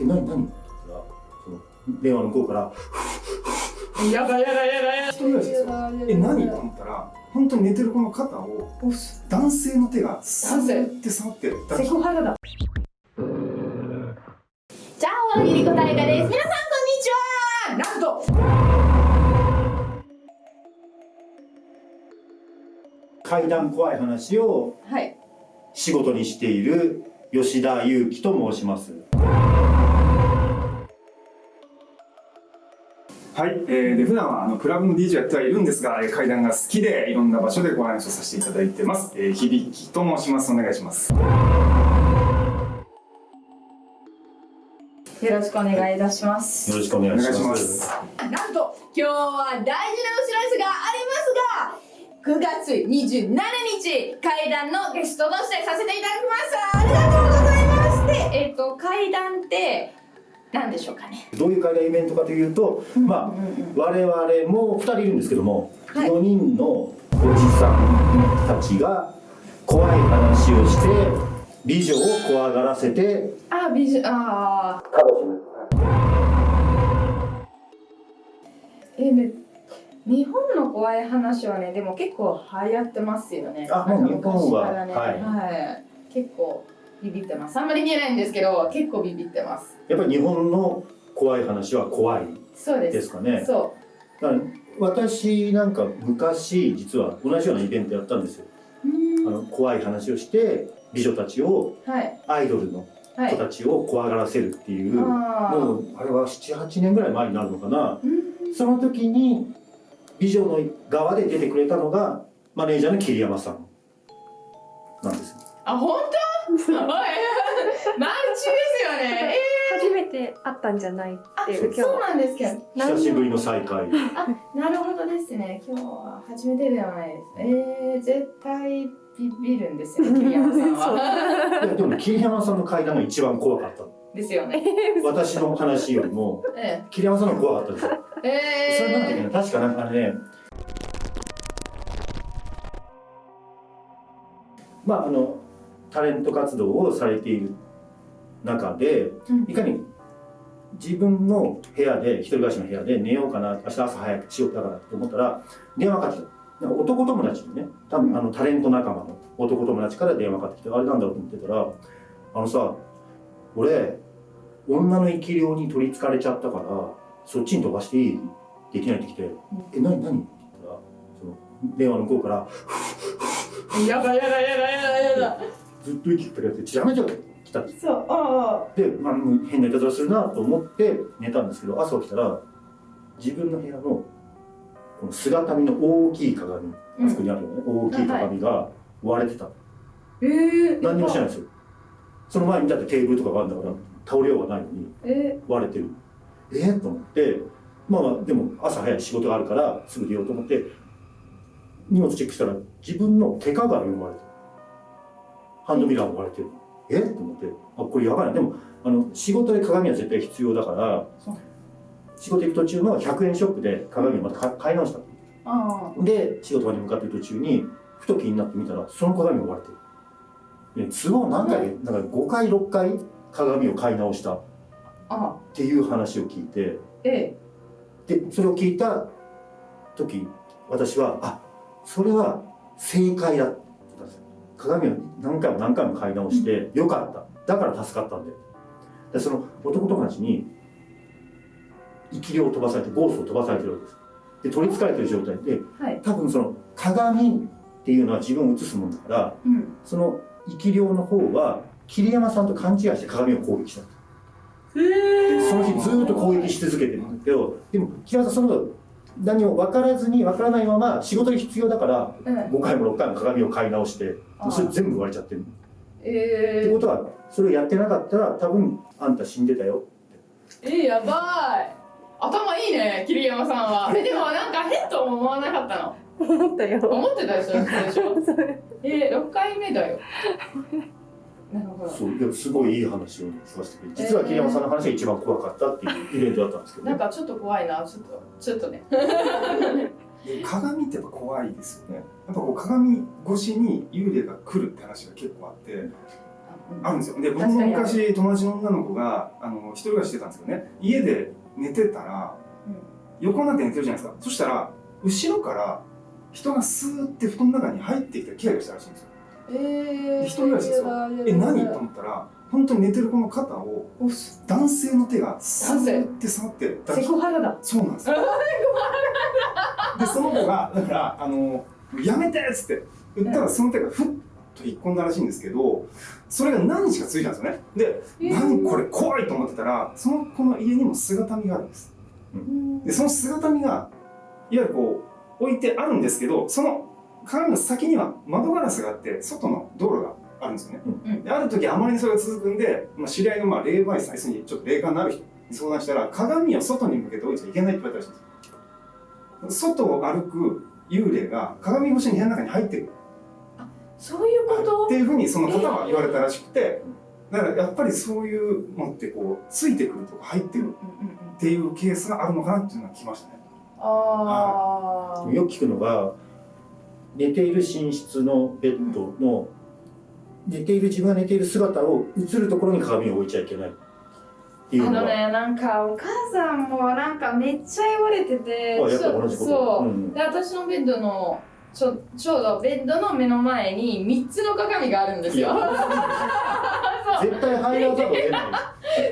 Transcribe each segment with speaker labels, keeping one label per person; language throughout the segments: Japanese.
Speaker 1: え何何って言ったらその電話の向こうから。
Speaker 2: やだやだやだやだ。
Speaker 3: 一人暮らしですよ。え何と思ったら本当に寝てる子の肩を男性の手がスーって触って
Speaker 2: セクハラだ。
Speaker 4: じゃあ、大喜利答えがです。皆さん、こんにちは。
Speaker 2: なんと。
Speaker 1: 怪談怖い話を
Speaker 2: はい。
Speaker 1: 仕事にしている吉田裕樹と申します
Speaker 3: はい、えー、で普段はあのクラブの DJ やってはいるんですが、えー階段が好きでいろんな場所でご話をさせていただいてます、えー、響と申します。お願いします。
Speaker 2: よろしくお願いいたします。
Speaker 1: よろしくお願いします。
Speaker 3: お願いします
Speaker 2: なんと今日は大事なお知らせがありますが9月27日階段のゲストとしてさせていただきます。ありがとうございます。でえっ、と階段って何でしょうかね。
Speaker 1: どういう怪談イベントかというと、まあ我々も2人いるんですけども、
Speaker 2: はい。
Speaker 1: 4人のおじさんたちが怖い話をして美女を怖がらせて
Speaker 2: あ美女あ
Speaker 1: 楽しむ
Speaker 2: ー。えめ日本の怖い話はねでも結構流行ってますよね。
Speaker 1: あもう日本は
Speaker 2: ね。
Speaker 1: はい。
Speaker 2: はい、結構ビビってます。あんまり見えないんですけど結構ビビってます。
Speaker 1: やっぱり日本の怖い話は怖い
Speaker 2: です。
Speaker 1: かね。
Speaker 2: そ
Speaker 1: だから私なんか昔実は同じようなイベントやったんですよ。あの怖い話をして美女たちを
Speaker 2: はい。
Speaker 1: アイドルの
Speaker 2: はい。
Speaker 1: 子たちを怖がらせるっていう、
Speaker 2: あー。
Speaker 1: もうあれは78年ぐらい前になるのかな。
Speaker 2: うん。
Speaker 1: その時に美女の側で出てくれたのがマネージャーの桐山さんなんですよ。
Speaker 2: あ本当？おい。マルチですよね。
Speaker 5: 初めて会ったんじゃないって
Speaker 2: そうなんですけど
Speaker 1: 久しぶりの再会。
Speaker 2: あなるほどですね。今日は初めてではないですえー、絶対ビビるんですよね 桐山さんは。
Speaker 1: いやでも桐山さんの階段が一番怖かった。
Speaker 2: ですよね。
Speaker 1: 私の話よりも
Speaker 2: え
Speaker 1: 桐山さんの怖かったです。よ
Speaker 2: ええー、
Speaker 1: それなんだっけな確かなんかねまああのタレント活動をされている中で
Speaker 2: うん。
Speaker 1: いかに自分の部屋で一人暮らしの部屋で寝ようかな明日朝早く仕事だからと思ったら電話かかってきた。男友達にね多分あのタレント仲間の男友達から電話かかってきてあれなんだろうと思ってたらあのさ俺女の生き量に取りつかれちゃったからそっちに飛ばしていい？できないって来て「え何何?」って言ったらその電話の向こうから
Speaker 2: やだやだやだやだやだ
Speaker 1: ずっと息ってやってやめちゃう来た。んです
Speaker 2: そうあ。
Speaker 1: で、まあ、変ないたずらするなと思って寝たんですけど朝起きたら自分の部屋のこの姿見の大きい鏡、あそこにあるよね。大きい鏡が割れてた、
Speaker 2: えー、
Speaker 1: 何にもしてないんですよ。その前にだってテーブルとかがあるんだから倒れようがないのに
Speaker 2: え
Speaker 1: 割れてる。えー、と思ってまあまあでも朝早い仕事があるからすぐ出ようと思って荷物チェックしたら自分の手鏡も割れてるハンドミラーも割れてるえ？と思って。あこれやばいな。でもあの仕事で鏡は絶対必要だから仕事行く途中の100円ショップで鏡をまた買買い直したで仕事場に向かってる途中にふと気になって見たらその鏡が割れてる。で都合何回なんか5回6回鏡を買い直した。っ
Speaker 2: あ
Speaker 1: ていう話を聞いて。
Speaker 2: え。
Speaker 1: でそれを聞いた時私はあそれは正解だ鏡を何回も何回も買い直してよかった。だから助かったんででその男友達に生き量を飛ばされてゴーストを飛ばされてるわけです。で取りつかれてる状態で
Speaker 2: はい。
Speaker 1: 多分その鏡っていうのは自分を映すものだから
Speaker 2: うん。
Speaker 1: その生き量の方は桐山さんと勘違いして鏡を攻撃した
Speaker 2: え
Speaker 1: その日ずーっと攻撃し続けてるんだけどでも桐山さんその後何も分からずに分からないまま仕事に必要だから
Speaker 2: うん。
Speaker 1: 5回も6回も鏡を買い直してそれ全部割れちゃってるって
Speaker 2: えー、
Speaker 1: ことはそれをやってなかったら多分あんた死んでたよ。
Speaker 2: えー、やばい。頭いいね桐山さんは。えでもなんか変とも思わなかったの。
Speaker 5: 思ったよ。
Speaker 2: 思ってたでしょでしょえー、6回目だよ。なるほど。
Speaker 1: そういやすごいいい話を聞かせてくれて実は桐山さんの話が一番怖かったっていうイベントだったんですけどね。
Speaker 2: なんかちょっと怖いなちょっと。ちょっとね
Speaker 3: で鏡ってやっぱ怖いですよね。やっぱこう鏡越しに幽霊が来るって話が結構あってあるんですよ。で僕も昔友達の女の子があの一人暮らししてたんですけどね。家で寝てたら、横になって寝てるじゃないですか。そしたら後ろから人がスーって布団の中に入ってきてキラキラしたらしいんですよ。
Speaker 2: えー、
Speaker 3: で一人暮らしですよ。え何？と思ったら本当に寝てる子の肩を男性の手がスーって触ってだ
Speaker 2: セクハラだ。
Speaker 3: そうなんです。よでその子がだからあのやめてっつって言ったらその手がふっと引っ込んだらしいんですけどそれが何日か続いたんですよね。で、
Speaker 2: えー。
Speaker 3: 何これ怖いと思ってたらその子の家にも姿見があるんです。でその姿見がいわゆるこう置いてあるんですけどその鏡の先には窓ガラスがあって外の道路があるんですよね、
Speaker 2: うん。
Speaker 3: である時あまりにそれが続くんで、まあ、知り合いのまあ霊媒師さん要するにちょっと霊感のある人に相談したら鏡を外に向けて置いちゃいけないって言われたらしいんですよ。外を歩く幽霊が鏡越しに部屋の中に入ってる。
Speaker 2: そういうこと？
Speaker 3: っていうふうにその方は言われたらしくてだからやっぱりそういうのってこうついてくるとか入ってるっていうケースがあるのかなっていうのが来ましたね。
Speaker 2: ああ
Speaker 1: よく聞くのが寝ている寝室のベッドの、寝ている自分が寝ている姿を映るところに鏡を置いちゃいけない。っていう
Speaker 2: あのねなんかお母さんもなんかめっちゃ言われててそう、
Speaker 1: う。ん
Speaker 2: で私のベッドのちょちょうどベッドの目の前に3つの鏡があるんですよ。
Speaker 1: 絶対入らざるを得ない、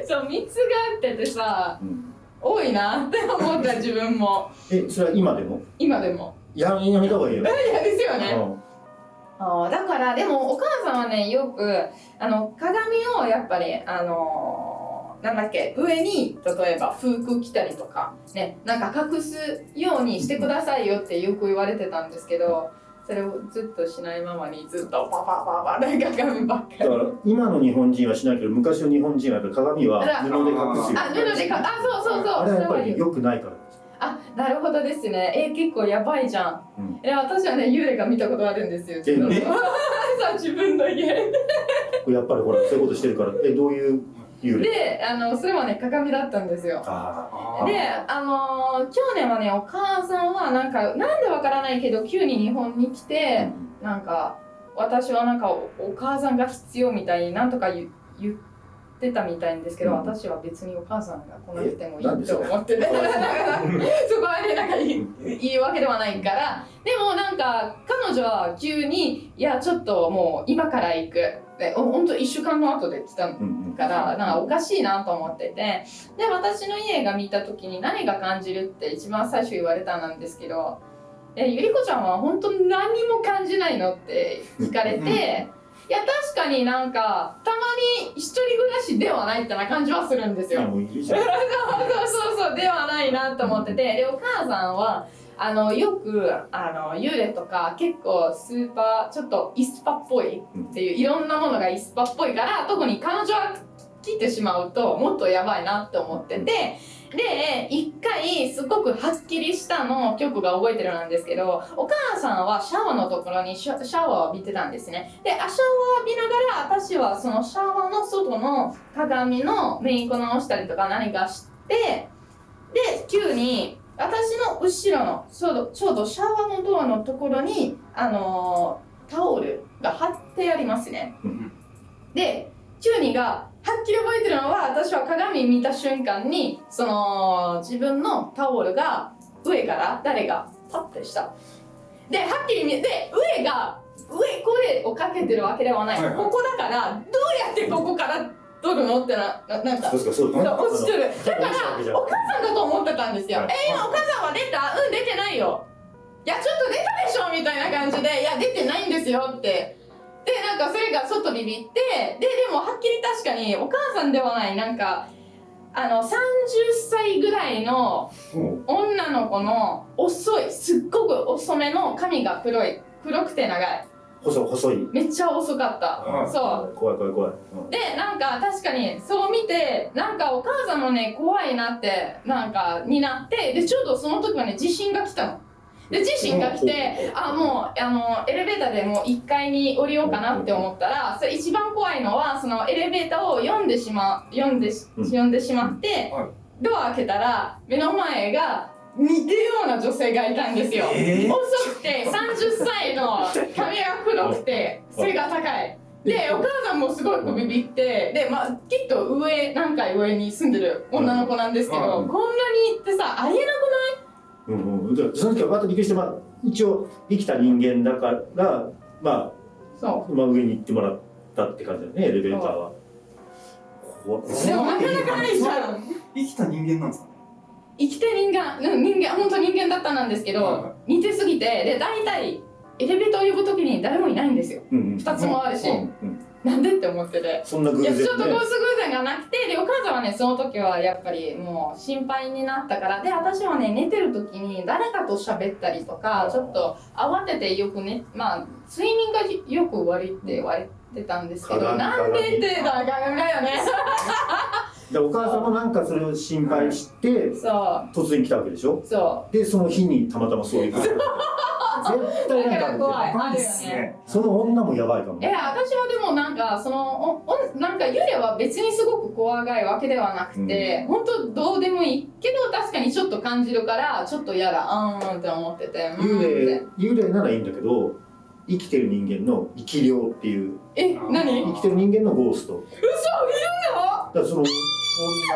Speaker 2: そう3つがあっててさ
Speaker 1: うん。
Speaker 2: 多いなって思った自分も。
Speaker 1: えそれは今でも？
Speaker 2: 今でも。
Speaker 1: ややめた方がいいよ、
Speaker 2: いやですよね。
Speaker 1: うん
Speaker 2: だからでもお母さんはねよくあの鏡をやっぱりあのーなんだっけ上に例えば服着たりとかねなんか隠すようにしてくださいよってよく言われてたんですけどそれをずっとしないままにずっとパパパパで鏡ばっかり。
Speaker 1: だから今の日本人はしないけど昔の日本人はやっぱり鏡は布で隠すよ
Speaker 2: あ布でかあそうそうそう。
Speaker 1: あれはやっぱり
Speaker 2: それは
Speaker 1: 良くないから。
Speaker 2: あなるほどですね。え結構やばいじゃん、
Speaker 1: うん。
Speaker 2: え私はね幽霊が見たことあるんですよ。自分 自分の家。
Speaker 1: やっぱりほらそういうことしてるからえどういう幽霊？
Speaker 2: であのそれはね鏡だったんですよ。で、あのー去年はね、お母さんはなんか、なんでわからないけど、急に日本に来
Speaker 1: あ、
Speaker 2: て、なんか、私はなんかお、お母さんが必要みたいになんとか言言ってたみたいんですけど、
Speaker 1: うん。
Speaker 2: 私は別にお母さんが来なくてもいいと思って。て、
Speaker 1: そ
Speaker 2: こはね、なんかいいいいわけではないから、でもなんか、彼女は急に、いや、ちょっともう今から行く。で、ほんと1週間の後で来たからなんかおかしいなと思ってて。で私の家が見た時に何が感じるって一番最初言われたなんですけど「えゆりこちゃんは本当に何も感じないの?」って聞かれて
Speaker 3: うん
Speaker 2: いや確かになんかたまに一人暮らしではないってな感じはするんですよ。そうそうそうではないなと思ってて。でお母さんはあのよくあの幽霊とか結構スーパーちょっとイスパっぽいっていういろんなものがイスパっぽいから特に彼女は来てしまうともっとやばいなって思っててで一回すごくはっきりしたの曲が覚えてるなんですけどお母さんはシャワーのところにシャシャワーを浴びてたんですね。でシャワー浴びながら私はそのシャワーの外の鏡のメイク直したりとか何かしてで急に私の後ろのちょうどちょうどシャワーのドアのところにあのータオルが貼ってありますね。
Speaker 1: うん
Speaker 2: でキューニがはっきり覚えてるのは私は鏡見た瞬間にその自分のタオルが上から誰がパッてした。ではっきり見えて上が上これをかけてるわけではない、
Speaker 3: はいはい。
Speaker 2: ここだからどうやってここから取るのってなななんか
Speaker 1: そうそう。
Speaker 2: そう落ちてるだからお母さんだと思ってたんですよ、
Speaker 1: はい。
Speaker 2: え今お母さんは出たうん出てないよ。いやちょっと出たでしょみたいな感じで。いや出てないんですよってでなんかそれが外ビビってででもはっきり確かにお母さんではないなんかあの30歳ぐらいの
Speaker 3: うん。
Speaker 2: 女の子の遅いすっごく遅めの髪が黒い黒くて長い。
Speaker 1: 細細い。
Speaker 2: めっちゃ遅かった。
Speaker 3: あ
Speaker 2: そう。
Speaker 1: 怖い怖い怖い、うん。
Speaker 2: でなんか確かにそう見てなんかお母さんもね怖いなってなんかになってでちょうどその時はね地震が来たの。で地震が来てあもうあのエレベーターでもう1階に降りようかなって思ったらそれ一番怖いのはそのエレベーターを読んでしま読んで読んでしまって、
Speaker 3: はい。
Speaker 2: ドア開けたら目の前が似てるような女性がいたんですよ。
Speaker 3: えー？
Speaker 2: 遅くて30歳の髪が黒くて背が高い。でお母さんもすごいビビってで、まあ、きっと上何階上に住んでる女の子なんですけど、
Speaker 3: うん
Speaker 2: こんなにってさありえな
Speaker 1: うんうん、でその時はバッとびっくりして、まあ、一応生きた人間だから、まあ、まあ上に行ってもらったって感じだよねエレベーターは。こ
Speaker 2: うでもなかなかないじゃん。
Speaker 3: 生きた人間なんですかね？
Speaker 2: 生きてる人間うん人間本当人間だったなんですけど、
Speaker 3: はいは
Speaker 2: 似てすぎてで大体エレベーターを呼ぶ時に誰もいないんですよ。
Speaker 1: うんうん、
Speaker 2: 2つもあるし、
Speaker 1: うんうん、
Speaker 2: なんでって思ってて。
Speaker 1: そんな偶然ね。
Speaker 2: いやちょっとコース偶然がなくてでお母さんはねその時はやっぱりもう心配になったからで私はね寝てる時に誰かと喋ったりとかちょっと慌ててよくねまあ睡眠がよく悪いって言われてたんですけど
Speaker 1: 鏡
Speaker 2: なんでってだからだよね。
Speaker 1: でお母さんもなんかそれを心配して
Speaker 2: そ
Speaker 1: 突然来たわけでしょ？
Speaker 2: う。そ
Speaker 1: でその日にたまたまそういうこと絶対なんかあるんだよ
Speaker 2: 怖い。
Speaker 3: やばいっすね。
Speaker 1: その女もやばいかも
Speaker 2: うえ私はでもなんかそのおおなんか幽霊は別にすごく怖がいわけではなくて、本当どうでもいいけど確かにちょっと感じるからちょっと嫌だ。あーんって思ってて。
Speaker 1: 幽霊幽霊ならいいんだけど生きてる人間の生き量っていう。
Speaker 2: え何？
Speaker 1: 生きてる人間のゴースト。
Speaker 2: 嘘いるの
Speaker 1: だからその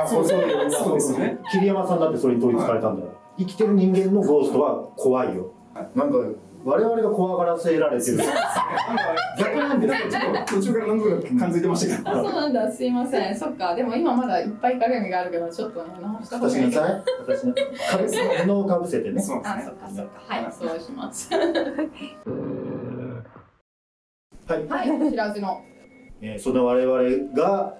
Speaker 3: そうそうそうですよね
Speaker 1: 桐山さんだってそれに取りつかれたんだよ、生きてる人間のゴーストは怖いよ、なんか我々が怖がらせられてる。
Speaker 3: なんか
Speaker 1: 逆なんですよ
Speaker 3: 途中から何とか感づいてましたけど。
Speaker 2: あそうなんだ。すいません。そっか。でも今まだいっぱい鏡があるからちょっとね直した方がい
Speaker 1: 私ない私ね。かぶせ布をかぶせてね。
Speaker 3: そうです。ね
Speaker 2: あそっか。そっかはい。そうします。
Speaker 1: はい、
Speaker 2: はい。知らずの。
Speaker 1: えーその我々が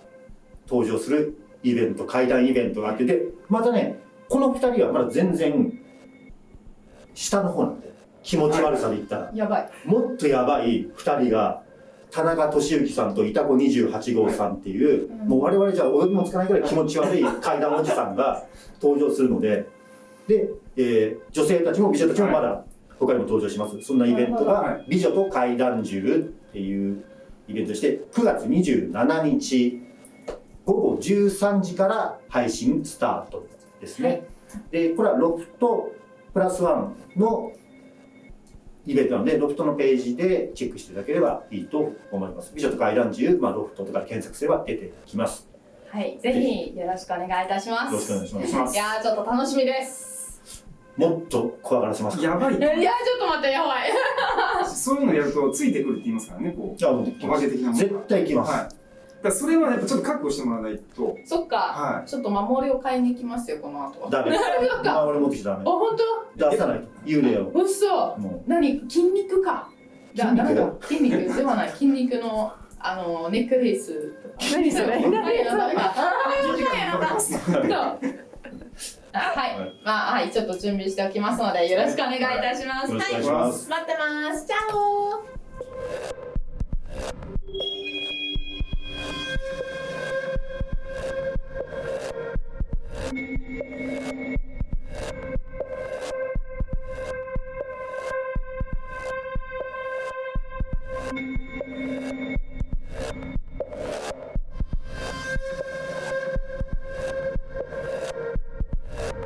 Speaker 1: 登場するイベント怪談イベントがあってでまたねこの2人はまだ全然下の方なんで気持ち悪さで言ったら。
Speaker 2: やばい。
Speaker 1: もっとやばい2人が田中俊之さんと板子28号さんっていう、
Speaker 2: うん。
Speaker 1: もう我々じゃお呼びもつかないぐらい気持ち悪い怪談おじさんが登場するので。で、えー女性たちも美女たちもまだ他にも登場します。そんなイベント
Speaker 3: は
Speaker 1: が「美女と怪談獣」っていうイベントとして9月27日午後13時から配信スタートですね、でこれはロフトプラスワンのイベントなので、ロフトのページでチェックしていただければいいと思います。美女と怪談獣、まあ、ロフトとかで検索すれば出てきます。
Speaker 2: はいぜひよろしくお願いいたします
Speaker 1: よろしくお願いします。
Speaker 3: い
Speaker 2: やーちょっと楽しみです
Speaker 1: もっと怖がらせます。
Speaker 3: やばい
Speaker 2: いやーちょっと待ってやばい
Speaker 3: そういうのやるとついてくるって言いますからねこう
Speaker 1: じゃあ、もう
Speaker 3: お化け的なものが
Speaker 1: 絶対行きます。
Speaker 3: はいだからそれはやっぱちょっと覚悟してもらわないと。
Speaker 2: そっか。
Speaker 3: は
Speaker 2: ちょっと守りを買いに行きますよこの後。
Speaker 1: ダメ。
Speaker 2: そっか。
Speaker 1: あ、俺持ってきちゃダメ。
Speaker 2: あ。本
Speaker 1: 出さない。と。幽霊を。
Speaker 2: 当嘘
Speaker 1: も
Speaker 2: 何？筋肉か。だ
Speaker 1: 筋肉
Speaker 2: なんか筋肉ではない。筋肉のあのネックレースとか。
Speaker 5: 何 それ
Speaker 2: 何そう。あはい。
Speaker 1: はい、
Speaker 2: まあはい、ちょっと準備しておきますので、よろしくお願いいたします。は
Speaker 1: ます。
Speaker 2: 待ってます。チャオ